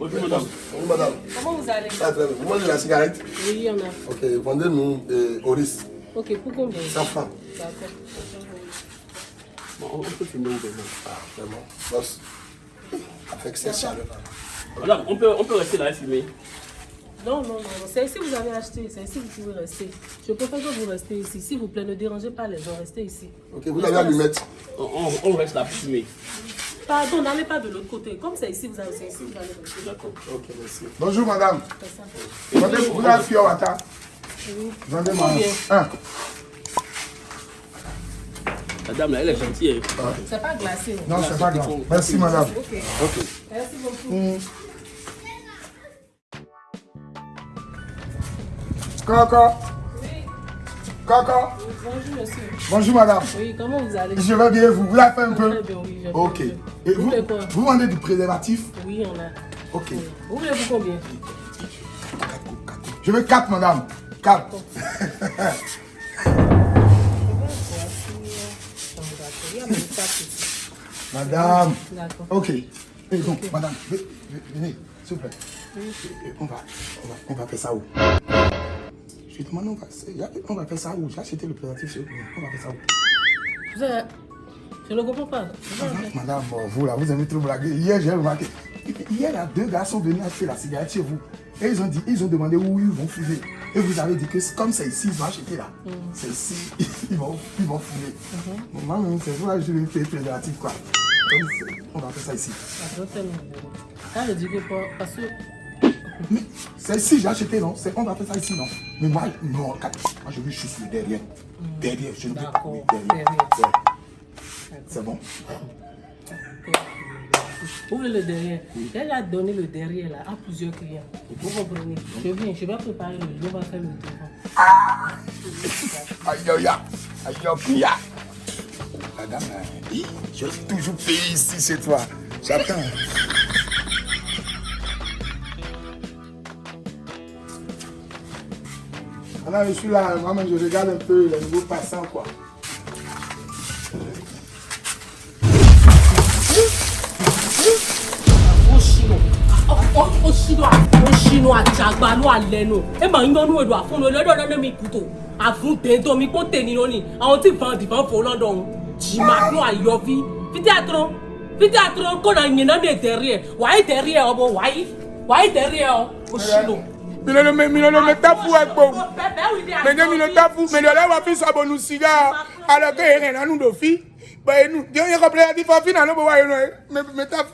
Bonjour madame. Bonjour madame. Comment vous allez? Ah, très bien. Vous mangez la cigarette? Oui, il y en a. Ok, vendez-nous euh, Oris. Ok, pour combien 100 francs. D'accord. Bon, on peut finir maintenant. Ah, vraiment. Boss. Avec cette chaleur là. Madame, on peut, on peut rester là et fumer. Non, non, non, non. C'est ici que vous avez acheté. C'est ici que vous pouvez rester. Je préfère que vous restez ici. S'il vous plaît, ne dérangez pas les gens. Restez ici. Ok, vous avez allumette. On, on, on reste là pour fumer. Pardon, n'allez pas de l'autre côté. Comme c'est ici, vous avez c'est ici, vous allez. D'accord. Ok, merci. Bonjour madame. Vous avez pure water. Oui. Vendez-moi Combien? Un. La dame là, elle est gentille. hein. C'est pas glacé. Non, c'est pas grave. Merci madame. Ok. Ok. Merci beaucoup. Coco. Bonjour, monsieur. Bonjour madame. Oui, comment vous allez? Je vais bien, vous. Vous l'avez fait un peu? bien, oui. Ok. Et Vous vous, voulez vous vendez du préservatif? Oui, on a. Ok. Vous voulez-vous combien? Je veux 4 madame. 4. Il y a même pas ici. Madame. D'accord. Ok. Et donc, madame, ve- ve- venez, s'il vous plaît. On va, on va, on va faire ça où? Je demande, on va, on va faire ça où? J'ai acheté le préservatif chez vous. On va faire ça où? Vous avez... Je ne comprends pas. Vous Madame, vous là, vous aimez trop blaguer. Hier, j'ai remarqué. Hier, là, deux gars sont venus acheter la cigarette chez vous. Et ils ont dit, ils ont demandé où ils vont fumer. Et vous avez dit que comme c'est ici, ils vont acheter là. C'est ici, ils vont, ils vont fumer. Moi, même, c'est vrai, je vais faire préservatif, quoi. C'est- on va faire ça ici. Tellement. Ça veut dire que pas... Parce que... Mais c'est ici, j'ai acheté, non? C'est- On va faire ça ici, non? Mais moi, non, moi, je veux juste le derrière. Derrière, je ne veux pas. D'accord, oui, derrière. C'est bon? Voulez le derrière? Elle a donné le derrière là à plusieurs clients. Vous comprenez? Je viens, je vais préparer le je vais faire le devant. Aïe, aïe, aïe. Aïe, aïe, aïe. Madame, hi, je vais toujours payer ici chez toi. J'attends. Maintenant, je suis là, vraiment je regarde un peu les nouveaux passants, quoi. òṣìnà àjàgbálú àlẹnu ẹ máa ń yọnu èdò àfúnnu lọ́dọ̀ lọ́dọ̀ mi kùtò àfúntẹ̀ẹ́tọ́ mi kó tẹ̀ nínú ni àwọn tí ìfọ̀n dìbọn fò lọ́dọ̀ ọ̀hún jìmá fún àyọ̀fí fídíà tó fídíà tó kó na nyina mi tẹ̀rí ẹ̀ wàá tẹ̀rí ẹ̀ ọ̀bọ̀ wàá wàá tẹ̀rí ẹ̀ ọ̀ òṣìnà. mi ló ló mi ló ló mi tẹ́ fún ẹ gbòó. Ole wa fi sabo nu siga ala ke ere na nu do fi. Ba enu di onye ko play di fa fi na no bo wa enu me me tafu.